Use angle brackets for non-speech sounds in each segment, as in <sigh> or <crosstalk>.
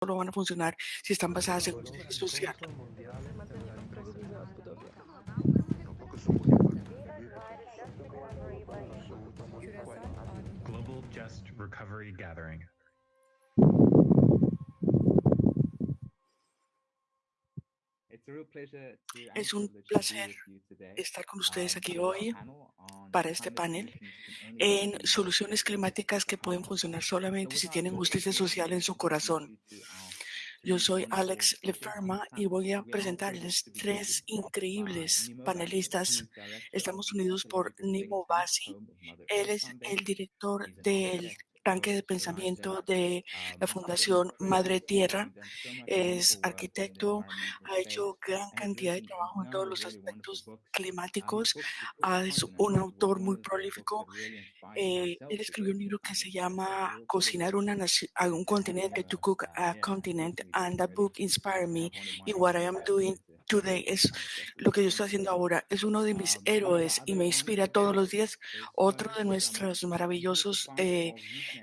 solo van a funcionar si están basadas en justicia social. Global Just Recovery Gathering. Es un placer estar con ustedes aquí hoy para este panel en soluciones climáticas que pueden funcionar solamente si tienen justicia social en su corazón. Yo soy Alex Leferma y voy a presentarles tres increíbles panelistas. Estamos unidos por Nimo Basi. Él es el director del tanque de pensamiento de la Fundación Madre Tierra. Es arquitecto, ha hecho gran cantidad de trabajo en todos los aspectos climáticos. Es un autor muy prolífico. Eh, él escribió un libro que se llama Cocinar una a un continente, To Cook a Continent, and that book inspired me in what I am doing today. Es lo que yo estoy haciendo ahora. Es uno de mis héroes y me inspira todos los días. Otro de nuestros maravillosos eh,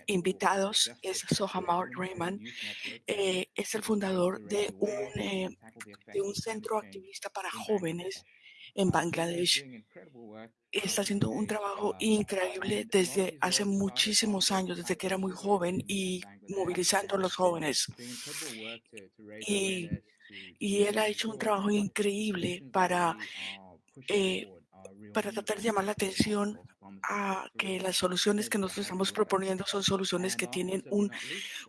invitados es Sohamar Rayman. Eh, es el fundador de un, eh, de un centro activista para jóvenes en Bangladesh. Está haciendo un trabajo increíble desde hace muchísimos años, desde que era muy joven y movilizando a los jóvenes. Y, y él ha hecho un trabajo increíble para, eh, para tratar de llamar la atención a que las soluciones que nosotros estamos proponiendo son soluciones que tienen un,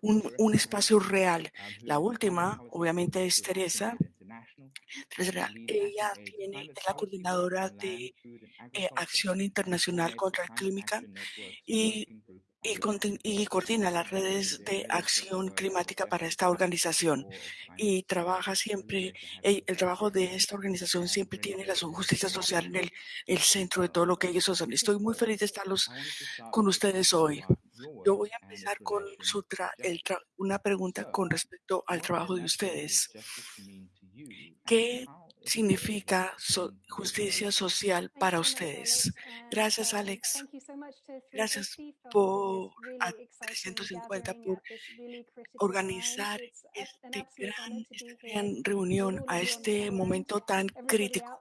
un, un espacio real. La última, obviamente, es Teresa, ella tiene, es la coordinadora de eh, Acción Internacional contra el Clima y, y, coordina las redes de acción climática para esta organización y trabaja siempre, el, trabajo de esta organización siempre tiene la justicia social en el, el centro de todo lo que ellos hacen. Estoy muy feliz de estarlos con ustedes hoy. Yo voy a empezar con su una pregunta con respecto al trabajo de ustedes. ¿Qué significa justicia social para ustedes? Gracias, Alex. Gracias por a 350 por organizar este gran, esta gran reunión a este momento tan crítico.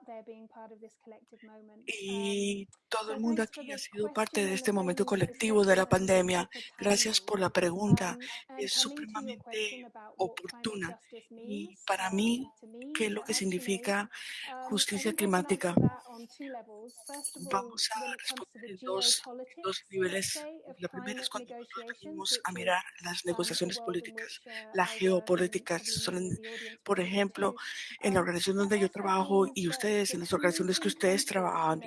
Y todo el mundo aquí ha sido parte de este momento colectivo de la pandemia. Gracias por la pregunta. Es supremamente oportuna. Y para mí, ¿qué es lo que significa justicia climática? Vamos a responder en dos, dos niveles. La primera es cuando nosotros venimos a mirar las negociaciones políticas, la geopolítica. Por ejemplo, en la organización donde yo trabajo y ustedes, en las organizaciones que ustedes trabajan.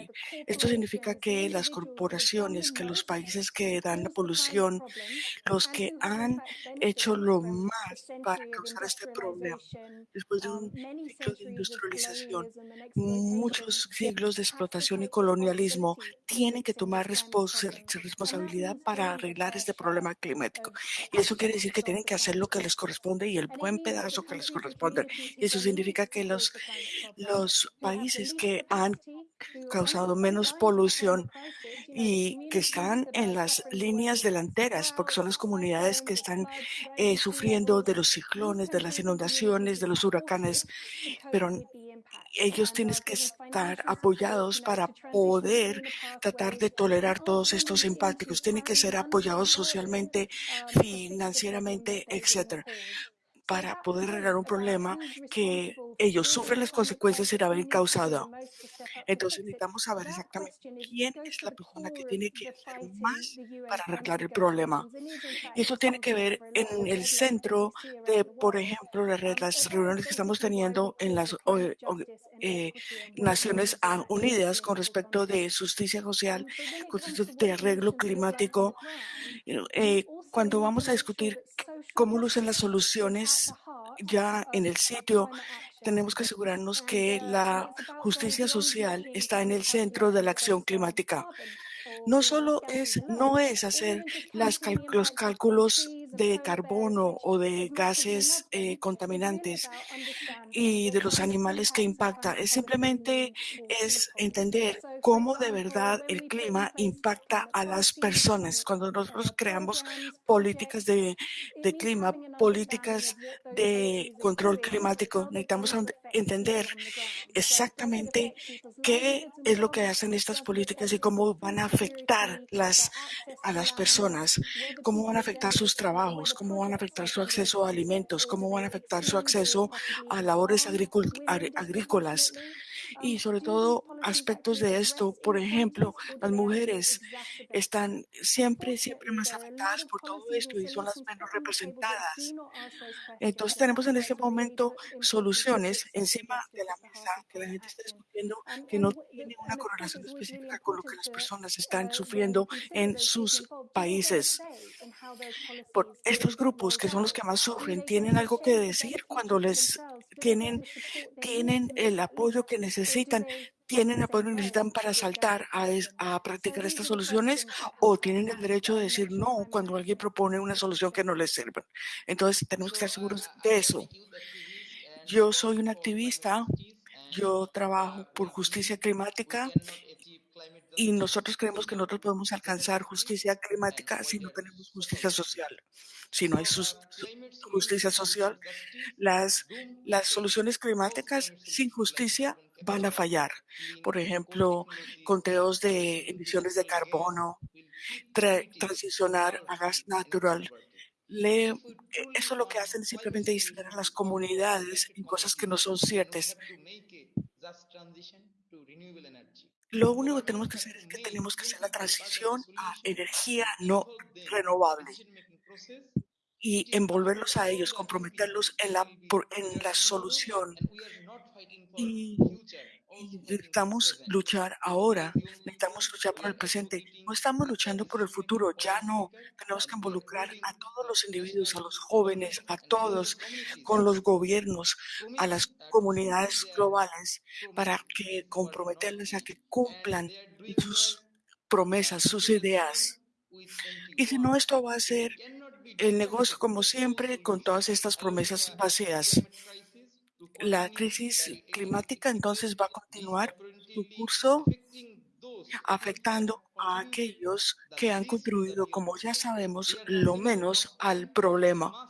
Esto significa que las corporaciones, que los países que dan la polución, los que han hecho lo más para causar este problema, después de un ciclo de industrialización, muchos siglos de explotación y colonialismo, tienen que tomar responsabilidad para arreglar este problema climático. Y eso quiere decir que tienen que hacer lo que les corresponde y el buen pedazo que les corresponde. Y eso significa que los, los países que han causado menos polución y que están en las líneas delanteras, porque son las comunidades que están eh, sufriendo de los ciclones, de las inundaciones, de los huracanes, pero ellos tienen que estar apoyados para poder tratar de tolerar todos estos impactos. Tienen que ser apoyados socialmente, financieramente, etcétera para poder arreglar un problema que ellos sufren las consecuencias sin haber causado. Entonces necesitamos saber exactamente quién es la persona que tiene que hacer más para arreglar el problema. Y eso tiene que ver en el centro de, por ejemplo, las reuniones que estamos teniendo en las eh, Naciones Unidas con respecto de justicia social, de arreglo climático. Eh, cuando vamos a discutir cómo lucen las soluciones ya en el sitio, tenemos que asegurarnos que la justicia social está en el centro de la acción climática. No solo es, no es hacer los cálculos de carbono o de gases eh, contaminantes y de los animales que impacta. Es simplemente es entender cómo de verdad el clima impacta a las personas. Cuando nosotros creamos políticas de, de clima, políticas de control climático, necesitamos entender exactamente qué es lo que hacen estas políticas y cómo van a afectar las, a las personas, cómo van a afectar sus trabajos, cómo van a afectar su acceso a alimentos, cómo van a afectar su acceso a labores agrícolas y sobre todo aspectos de esto. Por ejemplo, las mujeres están siempre, siempre más afectadas por todo esto y son las menos representadas. Entonces tenemos en este momento soluciones encima de la mesa que la gente está discutiendo que no tiene una correlación específica con lo que las personas están sufriendo en sus países. Por estos grupos que son los que más sufren, tienen algo que decir cuando les tienen, tienen el apoyo que necesitan, tienen apoyo necesitan para saltar a, practicar estas soluciones o tienen el derecho de decir no cuando alguien propone una solución que no les sirve. Entonces tenemos que estar seguros de eso. Yo soy un activista, yo trabajo por justicia climática y nosotros creemos que nosotros podemos alcanzar justicia climática si no tenemos justicia social. Si no hay justicia social, las, las soluciones climáticas sin justicia van a fallar. Por ejemplo, conteos de emisiones de carbono, transicionar a gas natural. Eso lo que hacen es simplemente distraer a las comunidades en cosas que no son ciertas. Lo único que tenemos que hacer es que tenemos que hacer la transición a energía no renovable y envolverlos a ellos, comprometerlos en la, en la solución. Y, necesitamos luchar ahora, necesitamos luchar por el presente. No estamos luchando por el futuro, ya no. Tenemos que involucrar a todos los individuos, a los jóvenes, a todos, con los gobiernos, a las comunidades globales, para que comprometerles a que cumplan sus promesas, sus ideas. Y si no, esto va a ser el negocio como siempre con todas estas promesas vacías. La crisis climática entonces va a continuar su curso afectando a aquellos que han contribuido, como ya sabemos, lo menos al problema.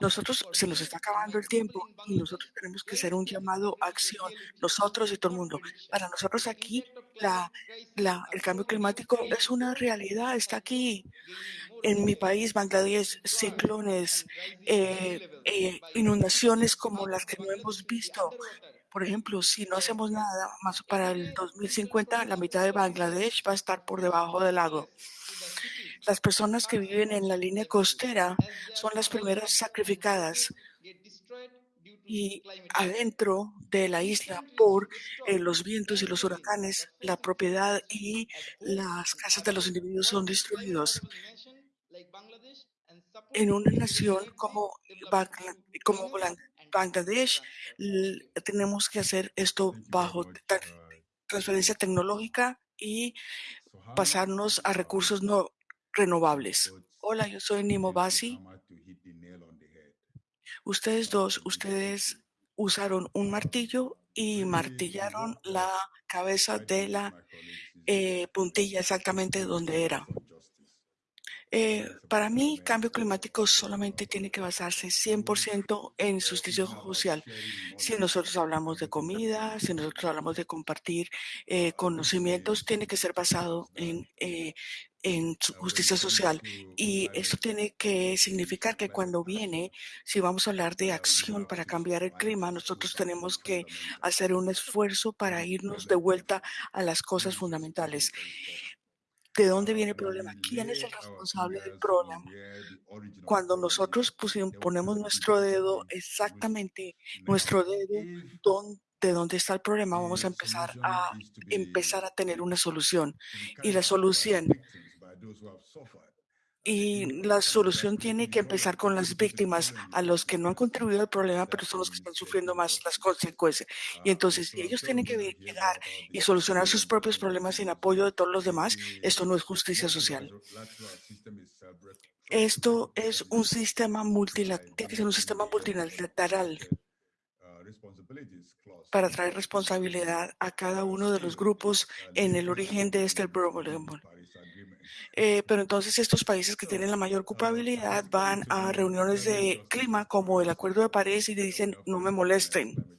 Nosotros se nos está acabando el tiempo y nosotros tenemos que hacer un llamado a acción, nosotros y todo el mundo. Para nosotros aquí, la, el cambio climático es una realidad, está aquí. En mi país, Bangladesh, ciclones, eh, eh, inundaciones como las que no hemos visto. Por ejemplo, si no hacemos nada más para el 2050, la mitad de Bangladesh va a estar por debajo del lago. Las personas que viven en la línea costera son las primeras sacrificadas y adentro de la isla por eh, los vientos y los huracanes, la propiedad y las casas de los individuos son destruidos. En una nación como, como Bangladesh, tenemos que hacer esto bajo transferencia tecnológica y pasarnos a recursos no renovables. Hola, yo soy Nimo Basi. Ustedes dos, ustedes usaron un martillo y martillaron la cabeza de la eh, puntilla exactamente donde era. Eh, para mí, cambio climático solamente tiene que basarse 100% en justicia social. Si nosotros hablamos de comida, si nosotros hablamos de compartir eh, conocimientos, tiene que ser basado en, eh, en justicia social. Y esto tiene que significar que cuando viene, si vamos a hablar de acción para cambiar el clima, nosotros tenemos que hacer un esfuerzo para irnos de vuelta a las cosas fundamentales. ¿De dónde viene el problema? ¿Quién es el responsable del problema? Cuando nosotros ponemos nuestro dedo exactamente, nuestro dedo de dónde está el problema, vamos a empezar a empezar a tener una solución. Y la solución y la solución tiene que empezar con las víctimas, a los que no han contribuido al problema, pero son los que están sufriendo más las consecuencias. Y entonces, si ellos tienen que llegar y solucionar sus propios problemas sin apoyo de todos los demás, esto no es justicia social. Esto es un sistema multilateral, tiene que ser un sistema multilateral para traer responsabilidad a cada uno de los grupos en el origen de este problema. Eh, pero entonces estos países que tienen la mayor culpabilidad van a reuniones de clima como el Acuerdo de París y dicen no me molesten.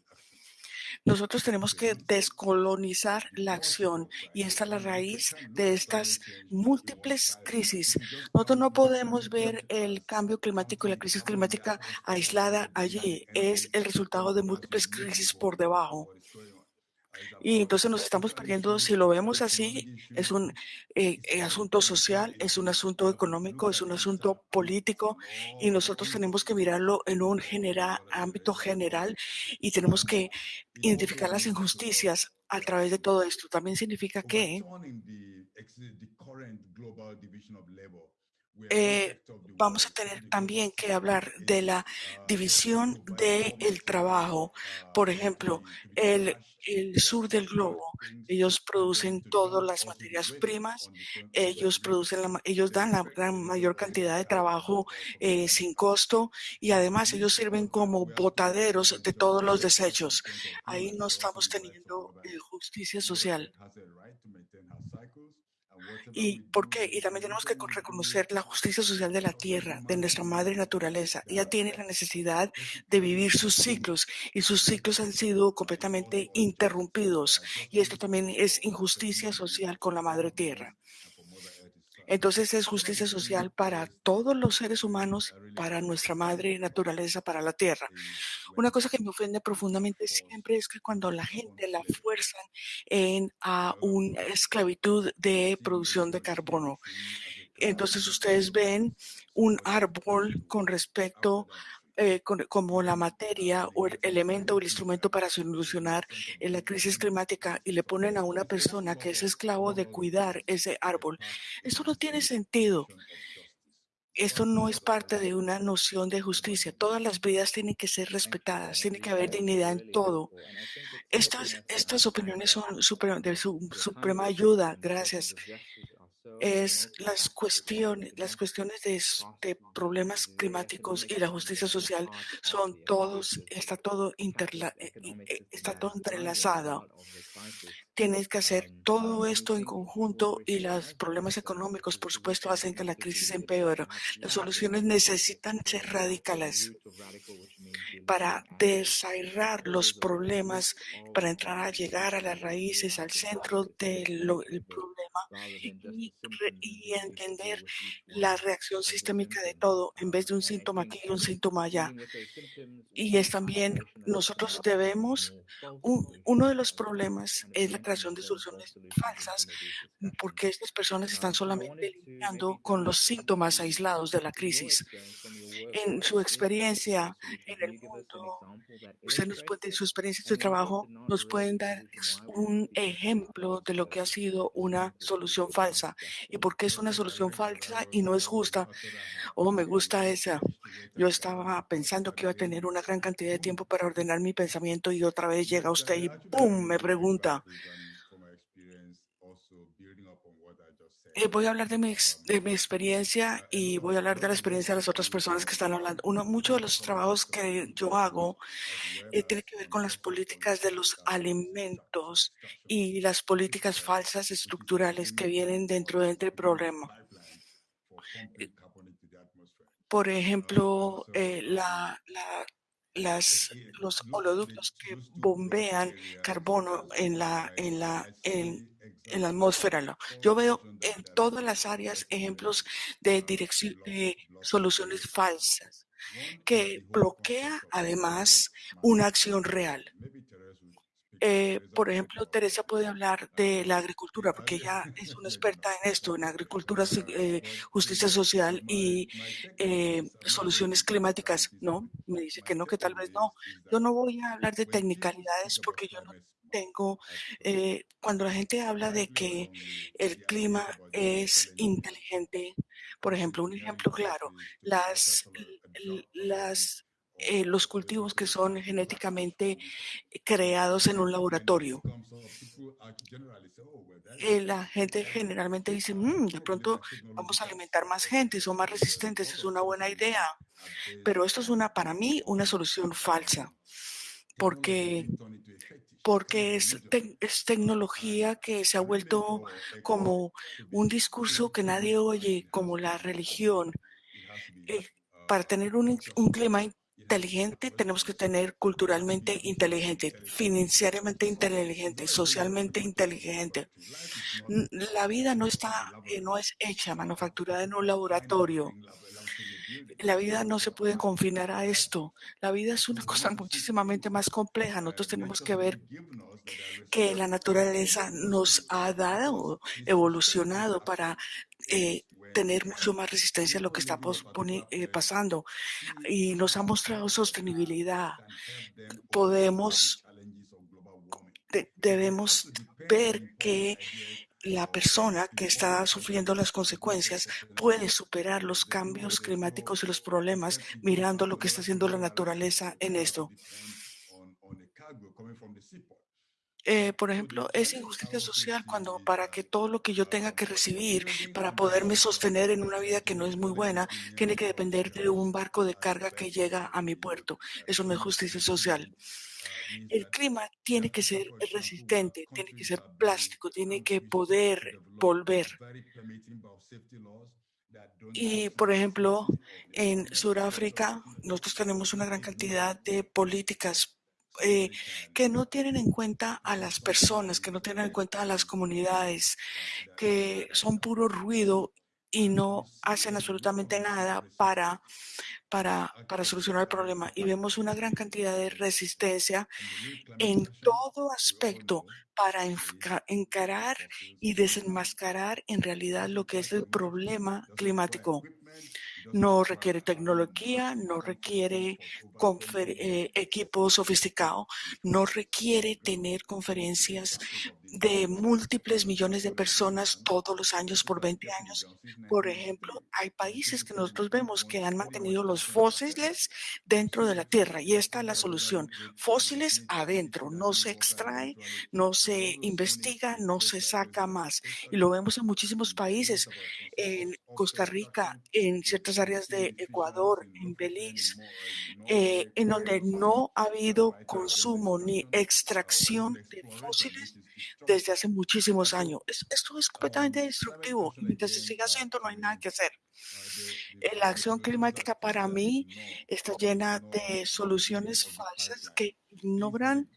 Nosotros tenemos que descolonizar la acción y esta es la raíz de estas múltiples crisis. Nosotros no podemos ver el cambio climático y la crisis climática aislada allí. Es el resultado de múltiples crisis por debajo. Y entonces nos estamos perdiendo, si lo vemos así, es un eh, eh, asunto social, es un asunto económico, es un asunto político y nosotros tenemos que mirarlo en un general, ámbito general y tenemos que identificar las injusticias a través de todo esto. También significa que eh, vamos a tener también que hablar de la división del trabajo. Por ejemplo, el, el, sur del globo, ellos producen todas las materias primas, ellos, producen la, ellos dan la gran mayor cantidad de trabajo eh, sin costo y además ellos sirven como botaderos de todos los desechos. Ahí no estamos teniendo eh, justicia social. ¿Y por qué? Y también tenemos que reconocer la justicia social de la tierra, de nuestra madre naturaleza. Ella tiene la necesidad de vivir sus ciclos y sus ciclos han sido completamente interrumpidos. Y esto también es injusticia social con la madre tierra. Entonces es justicia social para todos los seres humanos, para nuestra madre naturaleza, para la tierra. Una cosa que me ofende profundamente siempre es que cuando la gente la fuerzan en a una esclavitud de producción de carbono. Entonces ustedes ven un árbol con respecto eh, como la materia o el elemento o el instrumento para solucionar la crisis climática y le ponen a una persona que es esclavo de cuidar ese árbol. Esto no tiene sentido. Esto no es parte de una noción de justicia. Todas las vidas tienen que ser respetadas, tiene que haber dignidad en todo. Estas, estas opiniones son de su, suprema ayuda. Gracias es las cuestiones, las cuestiones de, problemas climáticos y la justicia social son todos, está todo, interla, eh, eh, está todo entrelazado. Tienes que hacer todo esto en conjunto y los problemas económicos, por supuesto, hacen que la crisis empeore. Las soluciones necesitan ser radicales para desarraigar los problemas, para entrar a llegar a las raíces, al centro del problema y, y, entender la reacción sistémica de todo en vez de un síntoma aquí y un síntoma allá. Y es también, nosotros debemos, uno de los problemas es la creación de soluciones falsas porque estas personas están solamente lidiando con los síntomas aislados de la crisis. En su experiencia en el mundo, usted nos puede, su experiencia, su trabajo, nos pueden dar un ejemplo de lo que ha sido una solución falsa y por qué es una solución falsa y no es justa. Oh, me gusta esa. Yo estaba pensando que iba a tener una gran cantidad de tiempo para ordenar mi pensamiento y otra vez llega usted y ¡pum! me pregunta. Eh, voy a hablar de mi, de mi experiencia y voy a hablar de la experiencia de las otras personas que están hablando. Uno, muchos de los trabajos que yo hago eh, tiene que ver con las políticas de los alimentos y las políticas falsas estructurales que vienen dentro de este problema. Eh, por ejemplo, la, la las, los oleoductos que bombean carbono en la, en la, en la atmósfera. Yo veo en todas las áreas ejemplos de, de soluciones falsas que bloquea además una acción real. Eh, por ejemplo, Teresa puede hablar de la agricultura, porque ella es una experta en esto, en agricultura, eh, justicia social y eh, soluciones climáticas. No, me dice que no, que tal vez no. Yo no voy a hablar de tecnicalidades porque yo no tengo, cuando la gente habla de que el clima es inteligente, por ejemplo, un ejemplo claro, las, las eh, los cultivos que son genéticamente creados en un laboratorio. that Eh, la gente generalmente dice, uh, "Mm, de pronto vamos a alimentar más gente, son más resistentes, es una buena idea. Pero esto es una, para mí, una solución falsa, porque, porque es, es tecnología que se ha vuelto como un discurso que nadie oye, como la religión. Eh, uh, para tener un, un clima inteligente, tenemos que tener culturalmente inteligente, financieramente inteligente, socialmente inteligente. La vida no está, eh, no es hecha, manufacturada en un laboratorio. La vida no se puede confinar a esto. La vida es una cosa muchísimamente más compleja. Nosotros tenemos que ver que la naturaleza nos ha dado, evolucionado para eh, tener mucho más resistencia a lo que está eh, pasando y nos ha mostrado sostenibilidad. Podemos, debemos ver que la persona que está sufriendo las consecuencias puede superar los cambios climáticos y los problemas mirando lo que está haciendo la naturaleza en esto. Eh, por ejemplo, es injusticia social cuando para que todo lo que yo tenga que recibir para poderme sostener en una vida que no es muy buena, tiene que depender de un barco de carga que llega a mi puerto. Eso no es justicia social. El clima tiene que ser resistente, tiene que ser plástico, tiene que poder volver. Y, por ejemplo, en Sudáfrica, nosotros tenemos una gran cantidad de políticas eh, que no tienen en cuenta a las personas, que no tienen en cuenta a las comunidades, que son puro ruido y no hacen absolutamente nada para, para, para solucionar el problema. Y vemos una gran cantidad de resistencia en todo aspecto para enca- encarar y desenmascarar en realidad lo que es el problema climático. No requiere tecnología, no requiere eh, equipo sofisticado, no requiere tener conferencias de múltiples millones de personas todos los años por 20 años. Por ejemplo, hay países que nosotros vemos que han mantenido los fósiles dentro de la tierra y esta es la solución. Fósiles adentro, no se extrae, no se investiga, no se saca más. Y lo vemos en muchísimos países, en Costa Rica, en ciertas áreas de Ecuador, en Belice, eh, en donde no ha habido consumo ni extracción de fósiles desde hace muchísimos años. Es- esto es completamente destructivo mientras se siga haciendo no hay nada que hacer. Eh, La acción climática para mí está llena de soluciones falsas que ignoran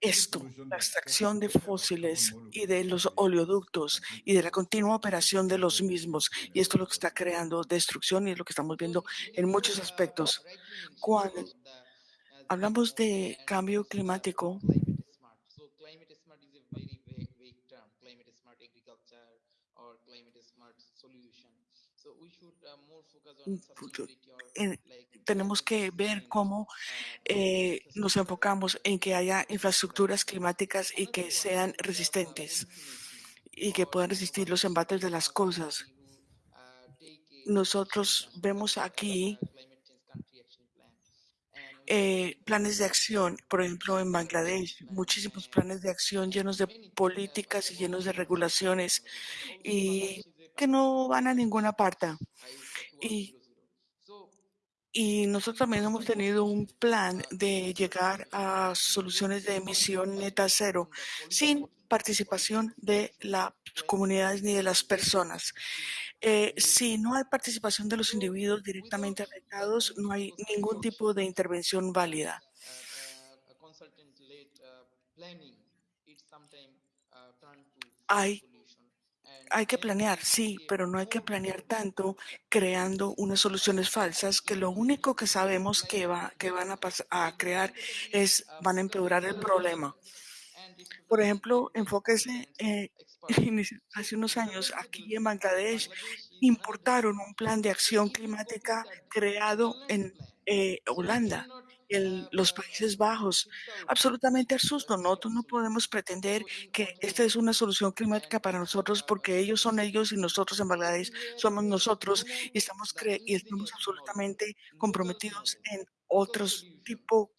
esto, la extracción de fósiles y de los oleoductos y de la continua operación de los mismos. Y esto es lo que está creando destrucción y es lo que estamos viendo en muchos aspectos. Cuando hablamos de cambio climático, en- tenemos que ver cómo eh, nos enfocamos en que haya infraestructuras climáticas y que sean resistentes y que puedan resistir los embates de las cosas. Nosotros vemos aquí eh, planes de acción, por ejemplo, en Bangladesh, muchísimos planes de acción llenos de políticas y llenos de regulaciones y que no van a ninguna parte. Y, y nosotros también hemos tenido un plan de llegar a soluciones de emisión neta cero sin participación de las comunidades ni de las personas. Eh, si no hay participación de los individuos directamente afectados, no hay ningún tipo de intervención válida. Hay, hay que planear, sí, pero no hay que planear tanto creando unas soluciones falsas que lo único que sabemos que, va, que van a, crear es, van a empeorar el problema. Por ejemplo, enfóquese eh, <laughs> hace unos años aquí en Bangladesh importaron un plan de acción climática creado en eh, Holanda, el, los Países Bajos. Absolutamente absurdo. Nosotros no podemos pretender que esta es una solución climática para nosotros porque ellos son ellos y nosotros en Bangladesh somos nosotros y estamos, cre y estamos absolutamente comprometidos en otros tipo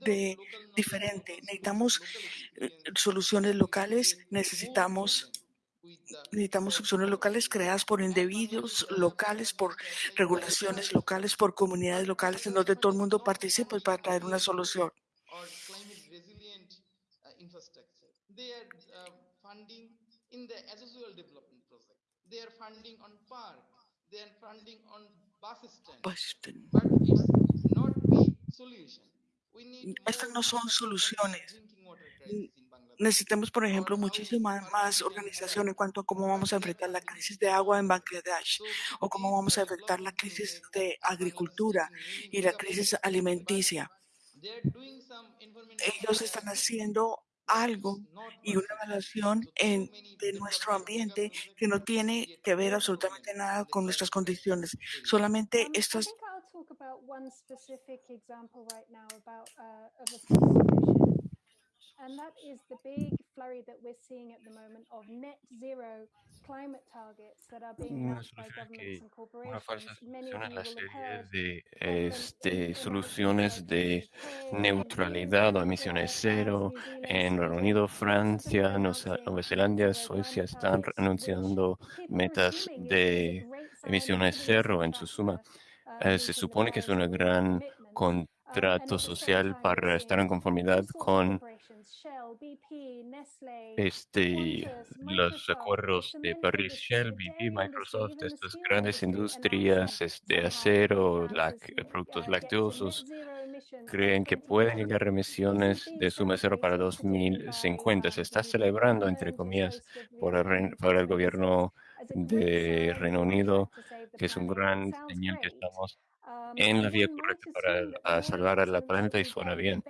de diferente. Necesitamos eh, soluciones locales, necesitamos Necesitamos opciones locales creadas por individuos locales, por regulaciones locales, por comunidades locales, en donde todo el mundo participe para traer una solución. Estas no son soluciones necesitamos, por ejemplo, muchísima más organización en cuanto a cómo vamos a enfrentar la crisis de agua en Bangladesh o cómo vamos a enfrentar la crisis de agricultura y la crisis alimenticia. Ellos están haciendo algo y una evaluación en, de nuestro ambiente que no tiene que ver absolutamente nada con nuestras condiciones. Solamente estas... And that is the big flurry that we're seeing at the moment of net zero climate targets that are being una by governments and corporations. Many of you la serie de este, soluciones de neutralidad o emisiones cero en Reino Unido, Francia, Nueva Zelanda, Suecia están anunciando metas de emisiones cero en su suma. Uh, eh, se supone que es una gran uh, contrato social para estar en conformidad con este, los acuerdos de París, Shell, BP, Microsoft, estas grandes industrias de este, acero, productos lácteos, creen que pueden llegar a emisiones de suma cero para 2050. Se está celebrando, entre comillas, por el, por el gobierno de Reino Unido, que es un gran señal que estamos en la vía correcta para salvar a la planeta y suena bien.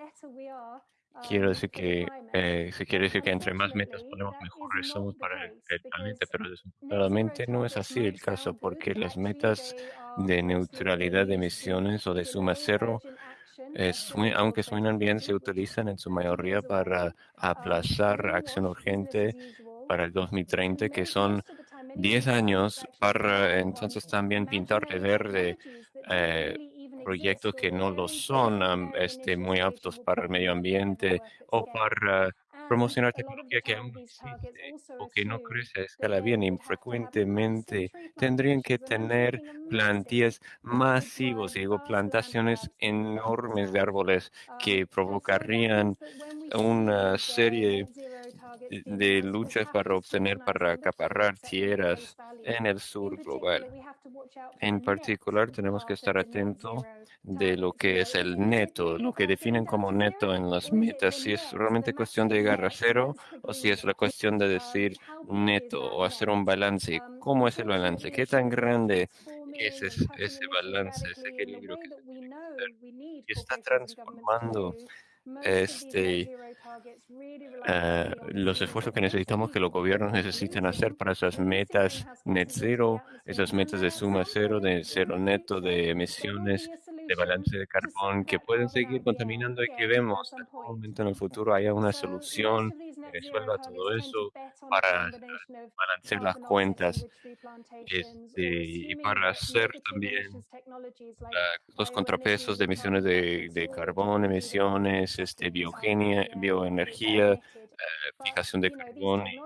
Quiero decir que se eh, quiere decir que entre más metas ponemos mejores somos para el, planeta, pero desafortunadamente no es así el caso, porque las metas de neutralidad de emisiones o de suma cero, eh, suen, aunque suenan bien, se utilizan en su mayoría para aplazar acción urgente para el 2030, que son 10 años para entonces también pintar de verde. Eh, proyectos que no lo son este, muy aptos para el medio ambiente o para promocionar tecnología que aún existe o que no crece a escala bien y frecuentemente tendrían que tener plantías masivos, digo, plantaciones enormes de árboles que provocarían una serie de de luchas para obtener, para acaparar tierras en el sur global. En particular, tenemos que estar atentos de lo que es el neto, lo que definen como neto en las metas, si es realmente cuestión de llegar a cero o si es la cuestión de decir neto o hacer un balance. ¿Cómo es el balance? ¿Qué tan grande es ese, ese balance, ese equilibrio que se está transformando este, ah, los esfuerzos que necesitamos que los gobiernos necesitan hacer para esas metas net zero, esas metas de suma cero, de cero neto de emisiones de balance de carbón que pueden seguir contaminando y que vemos en algún momento en el futuro haya una solución que resuelva todo eso para balancear las cuentas este, y para hacer también los contrapesos de emisiones de, de carbón, emisiones, este, biogenia, bioenergía, eh, fijación de carbón y eh,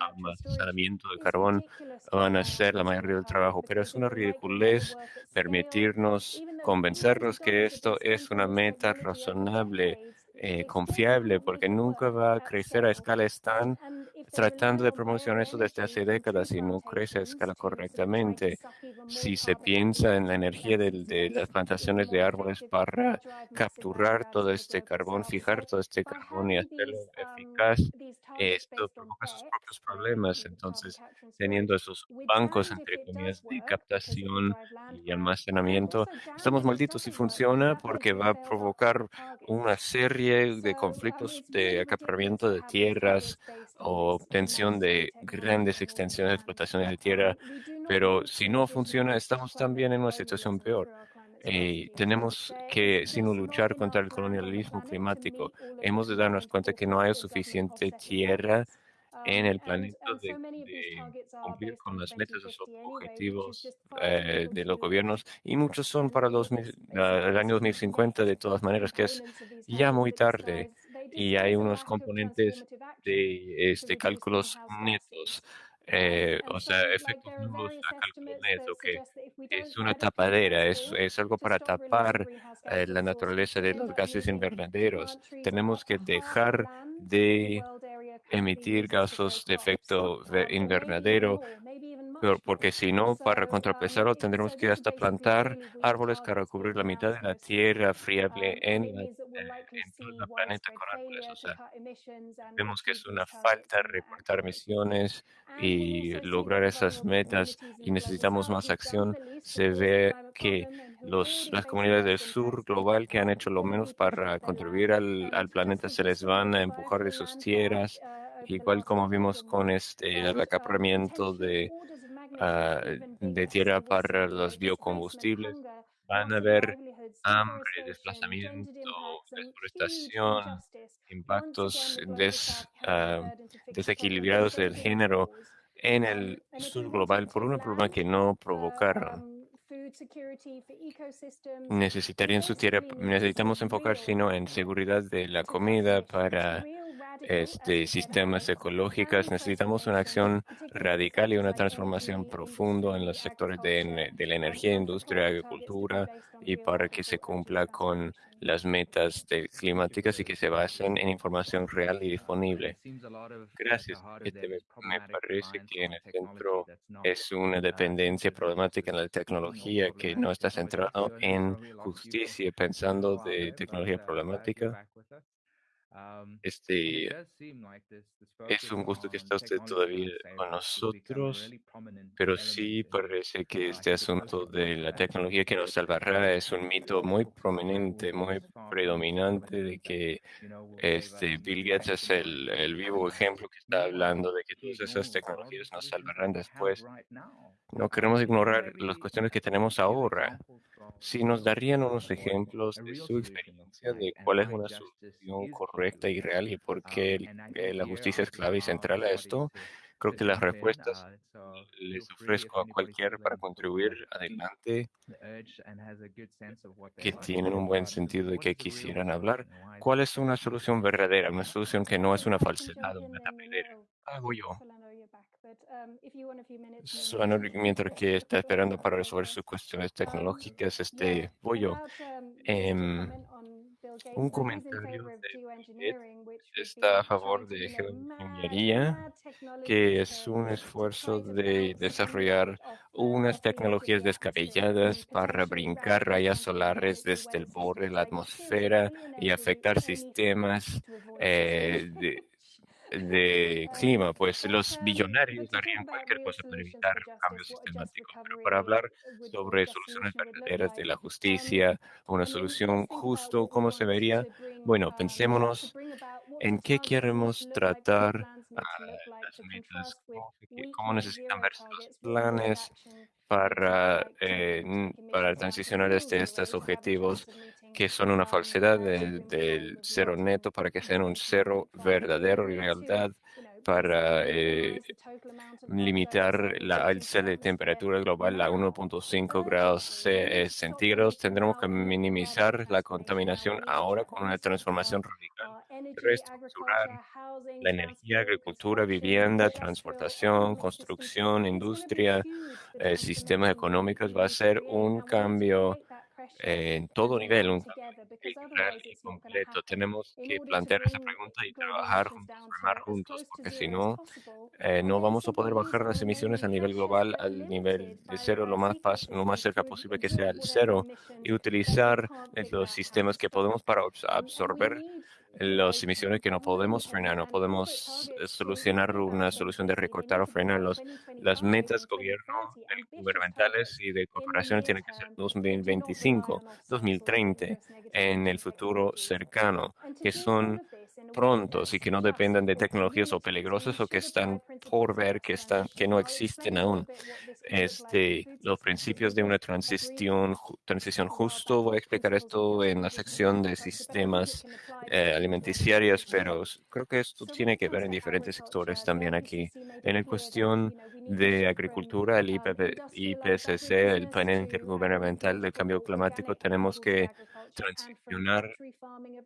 almacenamiento de carbón van a ser la mayoría del trabajo, pero es una ridiculez permitirnos convencernos que esto es una meta razonable, eh, confiable, porque nunca va a crecer a escalas tan tratando de promocionar eso desde hace décadas y no crece a escala correctamente. Si se piensa en la energía de, las plantaciones de árboles para capturar todo este carbón, fijar todo este carbón y hacerlo eficaz, eh, esto provoca sus propios problemas. Entonces, teniendo esos bancos, entre comillas, de captación y almacenamiento, estamos malditos si funciona porque va a provocar una serie de conflictos de acaparamiento de tierras o obtención de grandes extensiones de explotaciones de tierra, pero si no funciona, estamos también en una situación peor. Eh, tenemos que, sin luchar contra el colonialismo climático, hemos de darnos cuenta que no hay suficiente tierra en el planeta de, cumplir con las metas, los objetivos eh, de los gobiernos y muchos son para los, el año 2050 de todas maneras, que es ya muy tarde y hay unos componentes de este, cálculos netos, eh, o sea, efectos nulos a cálculo neto, que es una tapadera, es, es algo para tapar eh, la naturaleza de los gases invernaderos. Tenemos que dejar de emitir gases de efecto invernadero, pero porque si no, para um, contrapesarlo, tendremos que hasta plantar árboles para cubrir la mitad de la tierra science. friable Um, en, la- eh, en todo el planeta widespread con árboles. O sea, vemos que es una falta reportar emisiones y lograr esas metas y necesitamos más acción. Se ve que los, las comunidades del sur global que han hecho lo menos para contribuir al, Um, al planeta se les van a empujar de sus tierras, uh, igual como vimos con este, el um, acaparamiento de, even de tierra para los biocombustibles. Van a of haber hambre, desplazamiento, deforestación, impactos des, ah, desequilibrados del género en Um, el sur global por un problema que no provocaron. um, Necesitarían su tierra, necesitamos enfocar sino en seguridad de la comida para este, sistemas planned Necesitamos una acción radical y una transformación profunda en los sectores de, la energía, industria, agricultura y para que se cumpla con las metas de climáticas y que se basen en información real y disponible. Gracias. Este, me, me parece que en el centro es una dependencia problemática en la tecnología que no está centrado en justicia, pensando de tecnología problemática. Este, es un gusto que está usted todavía con nosotros, pero sí parece que este asunto de la tecnología que nos salvará es un mito muy prominente, muy predominante de que este Bill Gates es el, el vivo ejemplo que está hablando de que todas esas tecnologías nos salvarán después. No queremos ignorar las cuestiones que tenemos ahora. Si nos darían unos ejemplos de su experiencia de cuál es una solución correcta y real y por qué el- eh, la justicia es clave y central a esto, creo que las respuestas les ofrezco a cualquiera para contribuir adelante que tienen un buen sentido de que quisieran hablar. ¿Cuál es una solución verdadera? Una solución que no es una falsedad o una oh, Hago yo. Um, mientras que está esperando para resolver sus cuestiones Um, tecnológicas, yeah, este, about, um, Em, un comentario de está a favor de geoingeniería, que es un esfuerzo de desarrollar unas tecnologías descabelladas para brincar rayas solares desde el borde de la seriously y afectar sistemas eh, <laughs> de. De clima, pues los billonarios harían cualquier cosa para evitar cambios sistemáticos. Pero para hablar sobre soluciones verdaderas de la um, justicia, una solución justo, ¿cómo se vería? Bueno, pensémonos en qué queremos tratar ah, las metas, cómo, necesitan verse los planes para, eh, para transicionar real este, estos objetivos que son una falsedad del, cero neto para que sean un 2015 cero verdadero y realidad para eh, limitar la alza de temperatura global a now 1.5 grados stop centígrados. Tendremos que minimizar la contaminación ahora con una transformación radical, reestructurar la energía, agricultura, vivienda, transportación, construcción, industria, eh, sistemas económicos. Va a ser un cambio en todo nivel, un y completo. Tenemos que plantear esa pregunta y trabajar juntos, remar juntos, porque si no, eh, no vamos a poder bajar las emisiones a nivel global al nivel de cero, lo más, lo más cerca posible que sea el cero y utilizar los sistemas que podemos para absorber las emisiones que no podemos frenar, no podemos eh, solucionar una solución de recortar o frenarlos. Las 2025 metas gobierno, 2030 del- ambitious gubernamentales y de corporaciones tienen que ser term that do not 2025, rely on offsets or 2030, dangerous negative en el futuro cercano, que son prontos y que no just dependen de tecnologías o peligrosas o que están por ver que están que no existen aún. Este, los principios de una transición, transición justo. Voy a explicar esto en la sección de sistemas eh, alimenticiarios, pero creo que esto tiene que ver en diferentes sectores también aquí. En la cuestión de agricultura, el IPCC, el panel intergubernamental del cambio climático, tenemos que transicionar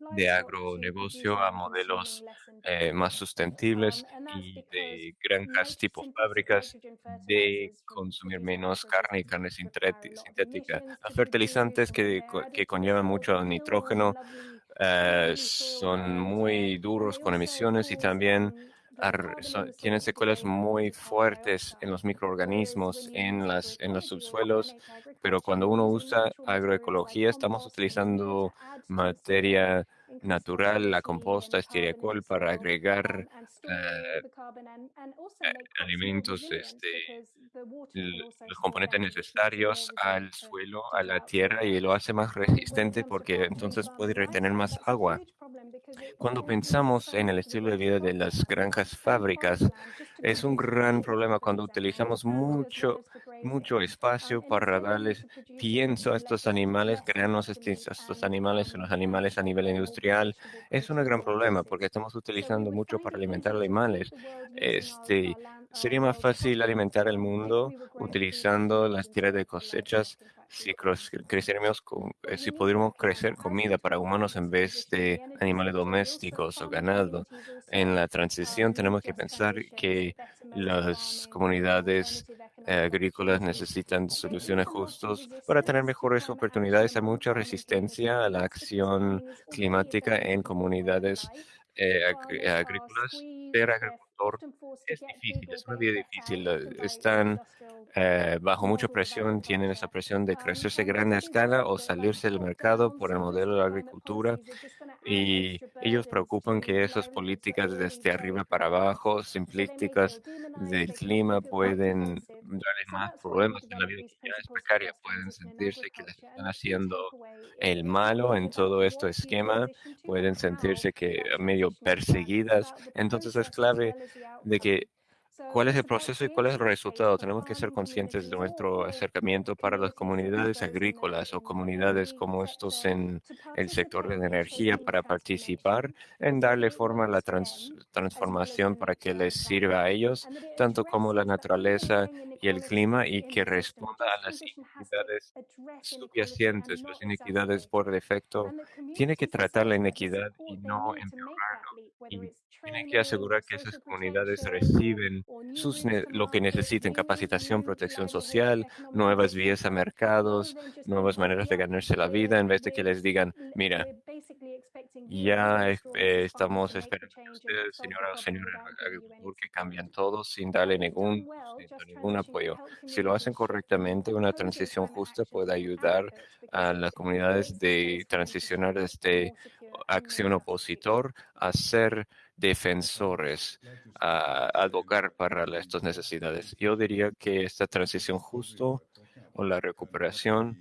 de agronegocio a modelos eh, más sustentables y de granjas tipo fábricas de consumir menos carne y carne sintética. Los fertilizantes que, que conllevan mucho nitrógeno eh, son muy duros con emisiones y también um, son- tienen secuelas muy fuertes en los microorganismos, en las, en los subsuelos, pero cuando uno usa agroecología estamos utilizando soil, materia natural, la composta, estiércol para soil, agregar um, eh, eh, alimentos, este, los componentes necesarios al suelo, a la tierra y lo hace más Um, resistente porque entonces puede farming retener más agua. Cuando pensamos en el estilo de vida de las granjas fábricas, es un gran problema cuando utilizamos mucho, mucho espacio para darles pienso a estos animales, crearnos fat to estos, animales um, los animales a nivel industrial. Es un gran problema porque estamos utilizando mucho para alimentar animales. Este, sería más fácil alimentar el mundo utilizando las instead de cosechas si creciéramos con, eh, si need to pudiéramos crecer comida para humanos en vez de animales domésticos o ganado. En la transición tenemos que pensar que las comunidades eh, agrícolas necesitan soluciones justas para tener mejores oportunidades. Hay mucha resistencia a la acción climática en comunidades eh, agrícolas. Ser they're es difícil, es una vida difícil. Están eh, bajo mucha presión, tienen esa presión de Um, crecerse a cities escala o salirse del mercado por el modelo de la agricultura y ellos preocupan que esas políticas desde arriba para abajo, simplísticas del clima, pueden darles más problemas en la vida que ya es precaria. Pueden sentirse que les están haciendo el malo en todo este esquema, pueden sentirse que medio perseguidas. Entonces es clave de que cuál es el proceso y cuál es el resultado. Tenemos que ser conscientes de nuestro acercamiento para las comunidades agrícolas o comunidades como estos en el sector de la energía para participar en darle forma a la trans- transformación para que les sirva a ellos, tanto como la naturaleza y el clima, y que responda a las inequidades subyacentes, las inequidades por defecto. Tiene que tratar la inequidad y no empeorarlo. Y tiene que asegurar que esas comunidades reciben sus lo que necesiten, capacitación, protección social, nuevas vías a mercados, nuevas maneras de ganarse la vida, en vez de que les digan, mira, the ya eh, eh, estamos esperando and ustedes, señora o problem señor without giving you any agricultor, que cambian todo sin darle ningún, sin ningún apoyo. Si lo hacen correctamente, una transición justa puede ayudar a las comunidades de transicionar desde acción opositor a ser defensores, a advocar para estas necesidades. Yo diría que esta transición justo o la recuperación,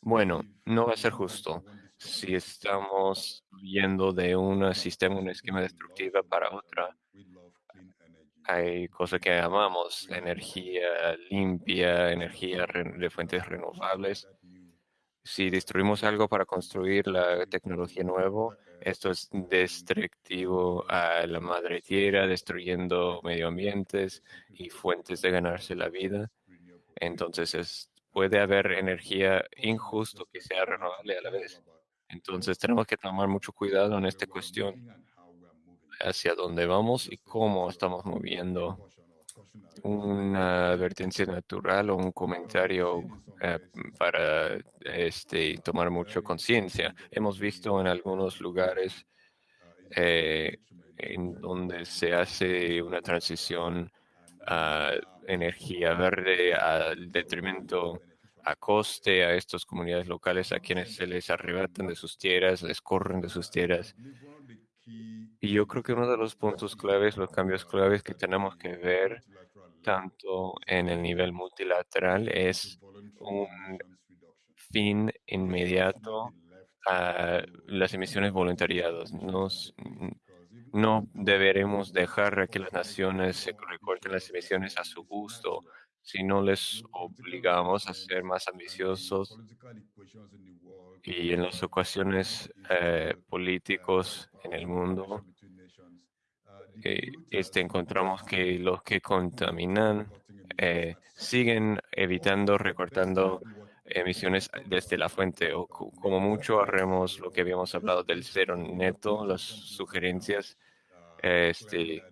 bueno, no va a ser justo si estamos yendo de un sistema, un esquema destructiva para otra. Hay cosas que amamos, energía limpia, energía de fuentes renovables. Si destruimos algo para construir la tecnología nueva, esto es destructivo a la madre tierra, destruyendo medio ambientes y fuentes de ganarse la vida. Entonces es, puede haber energía injusto que sea renovable a la vez. Entonces tenemos que tomar mucho cuidado en esta cuestión hacia dónde vamos y cómo estamos moviendo una advertencia natural o un comentario eh, para este, tomar mucha conciencia. Hemos visto en algunos lugares eh, en donde se hace una transición a energía verde al detrimento a coste a estas comunidades locales a quienes se les arrebatan de sus tierras, les corren de sus tierras. Y yo creo que uno de los puntos claves, los cambios claves que tenemos que ver tanto en el nivel multilateral es un fin inmediato a las emisiones voluntariadas. No deberemos dejar que las naciones se recorten las emisiones a su gusto, si no les obligamos a ser más ambiciosos y en las ocasiones eh, políticos en el mundo, eh, este, encontramos que los que contaminan eh, siguen evitando, recortando emisiones desde la fuente o como mucho haremos lo que habíamos hablado del cero neto, las sugerencias. Este,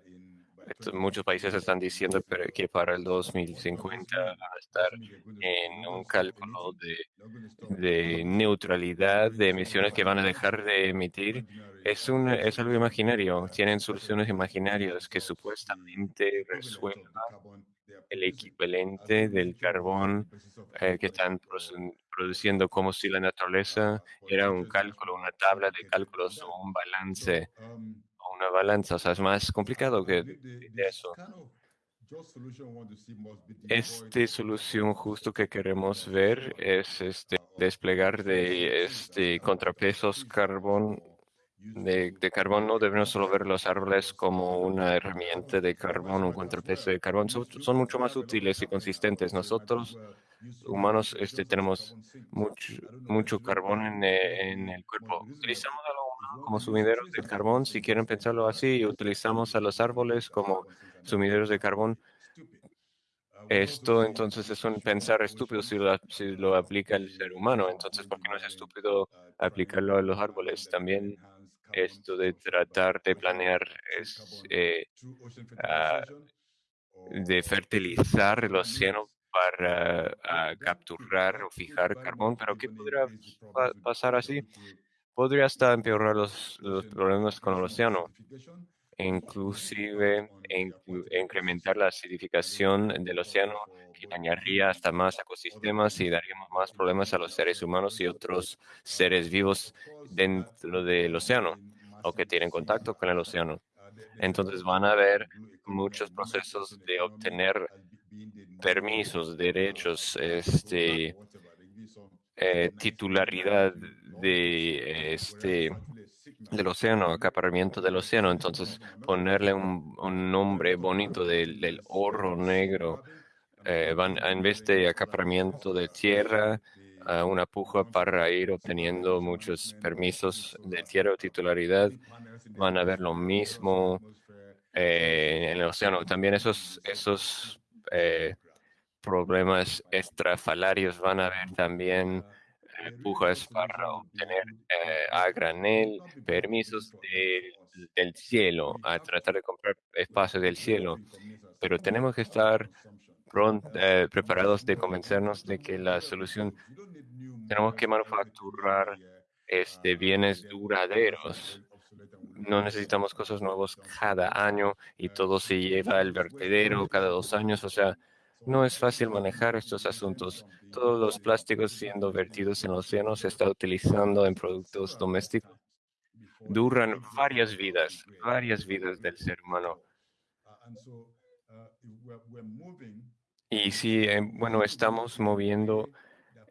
muchos países están diciendo que para el 2050 van a estar en un cálculo de, neutralidad de emisiones que van a dejar de emitir. Es, un, es algo imaginario. Tienen soluciones imaginarias que supuestamente resuelvan el equivalente del carbón eh, que están produciendo como si la naturaleza era un cálculo, una tabla de cálculos o un balance una balanza. O sea, es más complicado que eso. Esta solución justo que queremos ver es este desplegar de este contrapesos carbón de, de, carbón no debemos solo ver los árboles como una herramienta de carbón, un contrapeso de carbón, son, son mucho más útiles y consistentes. Nosotros, humanos, este, tenemos mucho, mucho carbón en, en el cuerpo. Utilizamos a lo humano como sumideros de carbón, si quieren pensarlo así, utilizamos a los árboles como sumideros de carbón. Esto entonces es un pensar estúpido si lo, si lo aplica el ser humano. Entonces, ¿por qué no es estúpido aplicarlo a los árboles? También esto de tratar de planear es eh, uh, de fertilizar el océano para uh, capturar o fijar carbón, pero ¿qué podría pa pasar así? Podría hasta empeorar los, los problemas con el océano, inclusive incrementar la acidificación del océano que dañaría hasta más ecosistemas y daríamos más problemas a los seres humanos y otros seres vivos dentro del océano o que tienen contacto con el océano. Entonces van a haber muchos procesos de obtener permisos, derechos, este, eh, titularidad de este del océano, acaparamiento del océano. Entonces, ponerle un, un nombre bonito del, del oro negro, eh, van, en vez de acaparamiento de tierra, a una puja para ir obteniendo muchos permisos de tierra o titularidad. Van a ver lo mismo eh, en el océano. También esos, esos eh, problemas extrafalarios van a haber también pujas para obtener a granel permisos del cielo, a tratar de comprar espacios del cielo. Pero tenemos que estar eh, preparados de convencernos de que la solución, tenemos que manufacturar este, bienes duraderos. No necesitamos cosas nuevas cada año y todo se lleva al vertedero cada dos años. O sea, no es fácil manejar estos asuntos. Todos los plásticos siendo vertidos en el océano se está utilizando en productos domésticos. Duran varias vidas, varias vidas del ser humano. Y si, eh, bueno, estamos moviendo,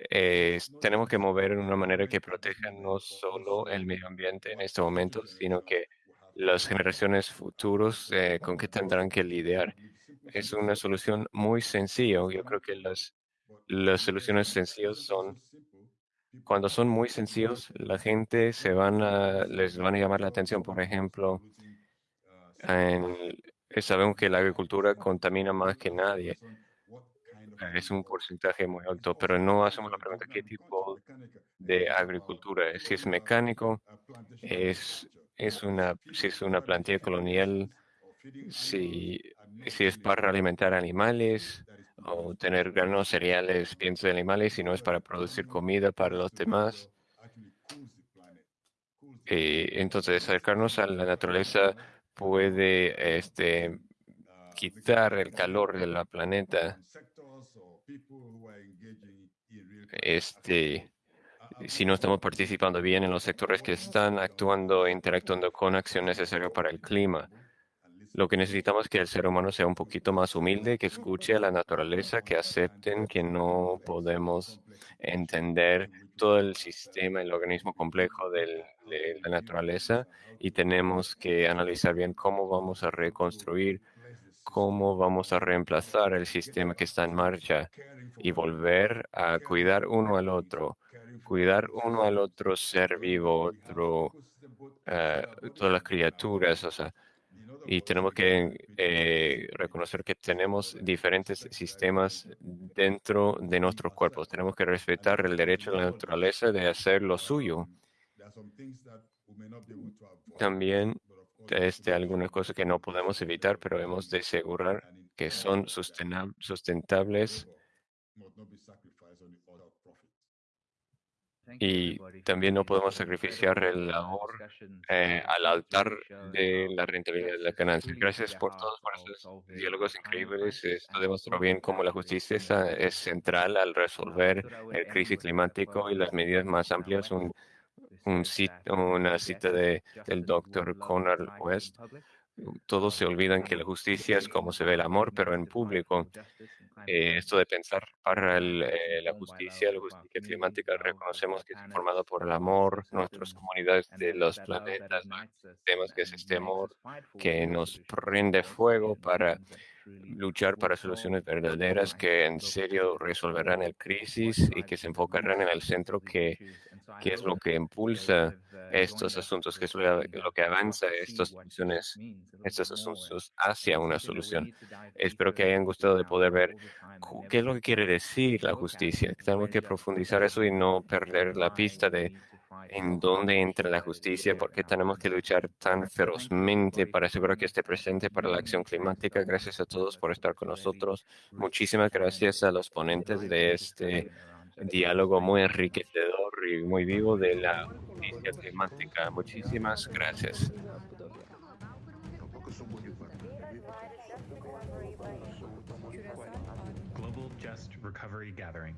eh, tenemos que mover en una manera que proteja no solo el medio ambiente en este momento, sino que las generaciones futuras eh, con que tendrán que lidiar. Es una solución muy sencilla. Yo creo que las, las soluciones sencillas son, cuando son muy sencillos, la gente se van a, les van a llamar la atención. Por ejemplo, en, sabemos que la agricultura contamina más que nadie es un porcentaje muy alto, pero no hacemos la pregunta qué tipo de agricultura es. Si es mecánico, es, es una, si es una plantilla colonial, si, si es para alimentar animales o tener granos, cereales, piensos de animales, si no es para producir comida para los demás. Eh, entonces, acercarnos a la naturaleza puede este, quitar el calor de la planeta este, si no estamos participando bien en los sectores que están actuando e interactuando con acción necesaria para el clima. Lo que necesitamos es que el ser humano sea un poquito más humilde, que escuche a la naturaleza, que acepten que no podemos entender todo el sistema, el organismo complejo de la naturaleza y tenemos que analizar bien cómo vamos a reconstruir, cómo vamos a reemplazar el sistema que está en marcha y volver a cuidar uno al otro, cuidar uno al otro ser vivo, otro, eh, todas las criaturas, o sea, y tenemos que eh, reconocer que tenemos diferentes sistemas dentro de nuestros cuerpos. Tenemos que respetar el derecho de la naturaleza de hacer lo suyo. También este, algunas cosas que no podemos evitar, pero hemos de asegurar que son sustentables y también no podemos sacrificar el labor eh, al altar de la rentabilidad de la ganancia. Gracias por todos por esos diálogos increíbles. Esto demostró bien cómo la justicia es, central al resolver el crisis climático y las medidas más amplias. Un, un cit- una cita de, del doctor Conrad West. Todos se olvidan que la justicia es como se ve el amor, pero en público. Eh, esto de pensar para el, eh, la justicia, la justicia climática, reconocemos que es formado por el amor, nuestras comunidades de los planetas, temas que es este amor que nos prende fuego para luchar para soluciones verdaderas que en serio resolverán el crisis y que se enfocarán en el centro que, que es lo que impulsa estos asuntos, que es lo, que avanza estas soluciones, estos asuntos hacia una solución. Espero que hayan gustado de poder ver qué es lo que quiere decir la justicia. Tenemos que profundizar eso y no perder la pista de en dónde entra la justicia, por qué tenemos que luchar tan ferozmente para asegurar que esté presente para la acción climática. Gracias a todos por estar con nosotros. Muchísimas gracias a los ponentes de este diálogo muy enriquecedor y muy vivo de la justicia climática. Muchísimas gracias. Global Just Recovery Gathering.